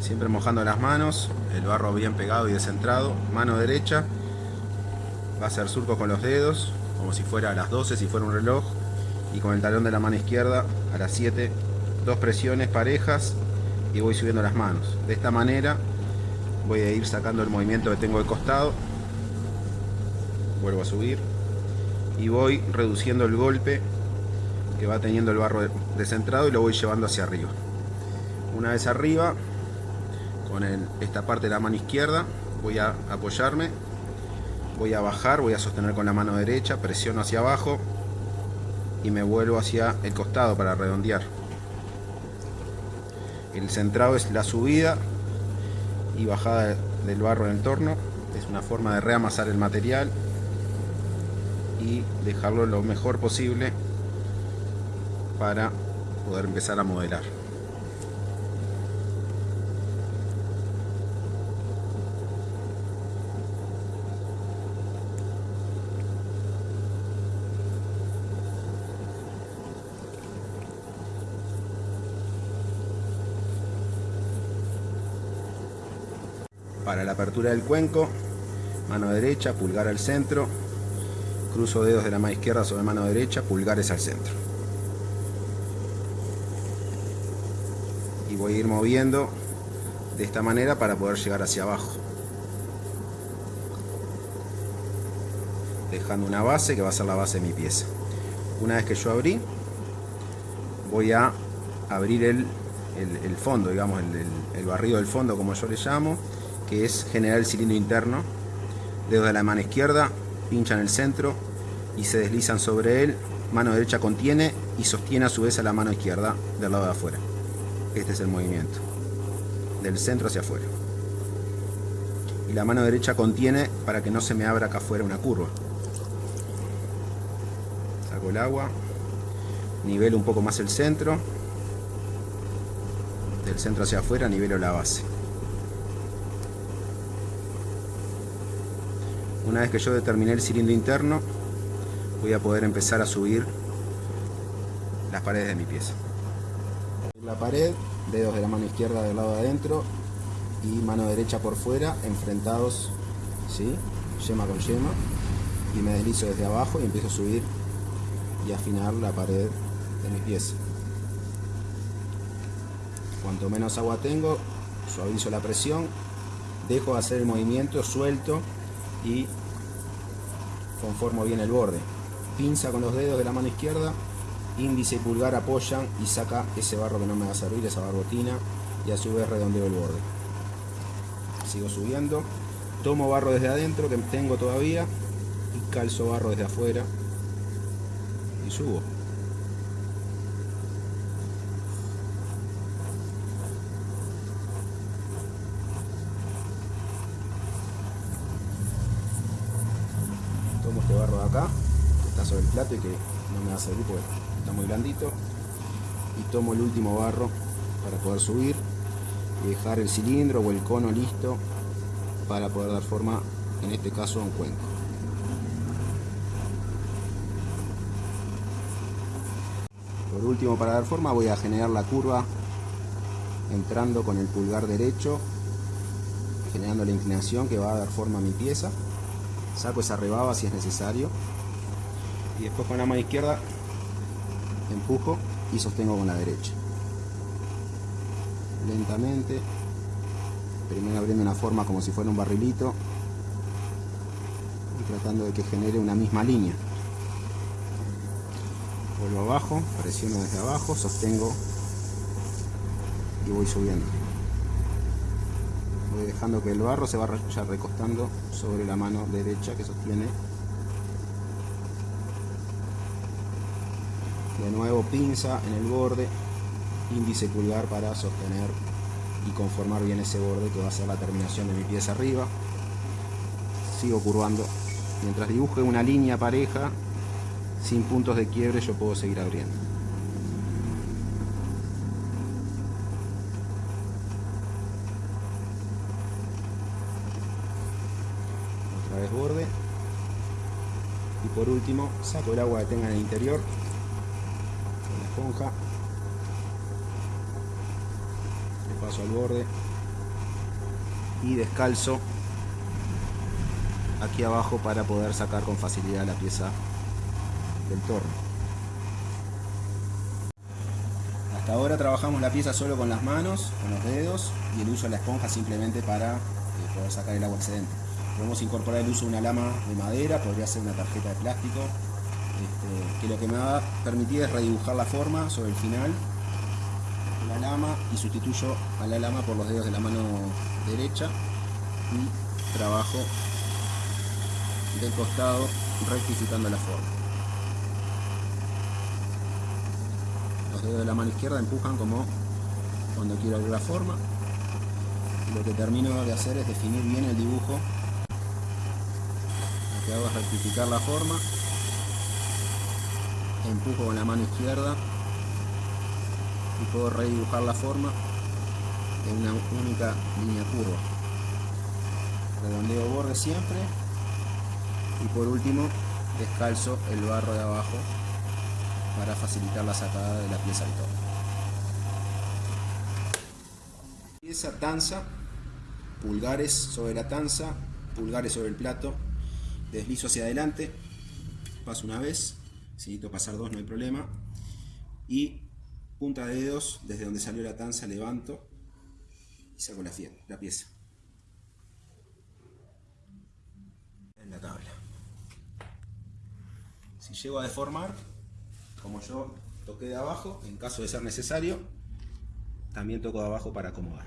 siempre mojando las manos, el barro bien pegado y descentrado, mano derecha, va a hacer surcos con los dedos, como si fuera a las 12, si fuera un reloj, y con el talón de la mano izquierda a las 7, dos presiones parejas y voy subiendo las manos. De esta manera voy a ir sacando el movimiento que tengo de costado, vuelvo a subir y voy reduciendo el golpe que va teniendo el barro descentrado y lo voy llevando hacia arriba. Una vez arriba, con esta parte de la mano izquierda, voy a apoyarme, voy a bajar, voy a sostener con la mano derecha, presiono hacia abajo y me vuelvo hacia el costado para redondear. El centrado es la subida y bajada del barro en el torno. Es una forma de reamasar el material y dejarlo lo mejor posible para poder empezar a modelar. Para la apertura del cuenco, mano derecha, pulgar al centro, cruzo dedos de la mano izquierda sobre mano derecha, pulgares al centro. Y voy a ir moviendo de esta manera para poder llegar hacia abajo. Dejando una base que va a ser la base de mi pieza. Una vez que yo abrí, voy a abrir el, fondo, digamos, el, barrido del fondo como yo le llamo, que es generar el cilindro interno. Dedos de la mano izquierda, pinchan el centro y se deslizan sobre él. Mano derecha contiene y sostiene a su vez a la mano izquierda del lado de afuera. Este es el movimiento. Del centro hacia afuera. Y la mano derecha contiene para que no se me abra acá afuera una curva. Saco el agua. Nivelo un poco más el centro. Del centro hacia afuera nivelo la base. Una vez que yo determiné el cilindro interno, voy a poder empezar a subir las paredes de mi pieza. La pared, dedos de la mano izquierda del lado de adentro y mano derecha por fuera, enfrentados, ¿sí? yema con yema, y me deslizo desde abajo y empiezo a subir y afinar la pared de mi pieza. Cuanto menos agua tengo, suavizo la presión, dejo de hacer el movimiento, suelto y conformo bien el borde. Pinza con los dedos de la mano izquierda, índice y pulgar apoyan y saca ese barro que no me va a servir, esa barbotina, y a su vez redondeo el borde. Sigo subiendo, tomo barro desde adentro que tengo todavía y calzo barro desde afuera y subo. Acá, que está sobre el plato y que no me va a servir porque está muy blandito. Y tomo el último barro para poder subir y dejar el cilindro o el cono listo para poder dar forma, en este caso, a un cuenco. Por último, para dar forma voy a generar la curva entrando con el pulgar derecho, generando la inclinación que va a dar forma a mi pieza saco esa rebaba si es necesario. Y después con la mano izquierda empujo y sostengo con la derecha. Lentamente primero abriendo una forma como si fuera un barrilito y tratando de que genere una misma línea. Vuelvo abajo, presiono desde abajo, sostengo y voy subiendo dejando que el barro se vaya recostando sobre la mano derecha que sostiene. De nuevo pinza en el borde índice pulgar para sostener y conformar bien ese borde que va a ser la terminación de mi pieza arriba. Sigo curvando. Mientras dibuje una línea pareja sin puntos de quiebre yo puedo seguir abriendo borde y por último saco el agua que tenga en el interior con la esponja paso al borde y descalzo aquí abajo para poder sacar con facilidad la pieza del torno. Hasta ahora trabajamos la pieza solo con las manos, con los dedos y el uso de la esponja simplemente para eh, poder sacar el agua excedente. Podemos incorporar el uso de una lama de madera, podría ser una tarjeta de plástico, este, que lo que me va a permitir es redibujar la forma sobre el final la lama y sustituyo a la lama por los dedos de la mano derecha y trabajo del costado rectificando la forma. Los dedos de la mano izquierda empujan como cuando quiero abrir la forma. Y lo que termino de hacer es definir bien el dibujo. Que hago es rectificar la forma. Empujo con la mano izquierda y puedo redibujar la forma en una única línea curva. Redondeo borde siempre y por último descalzo el barro de abajo para facilitar la sacada de la pieza al todo. Pieza tanza, pulgares sobre la tanza, pulgares sobre el plato, deslizo hacia adelante, paso una vez, si necesito pasar dos no hay problema, y punta de dedos desde donde salió la tanza levanto y saco la, la pieza. En la tabla. Si llego a deformar, como yo toqué de abajo, en caso de ser necesario, también toco de abajo para acomodar.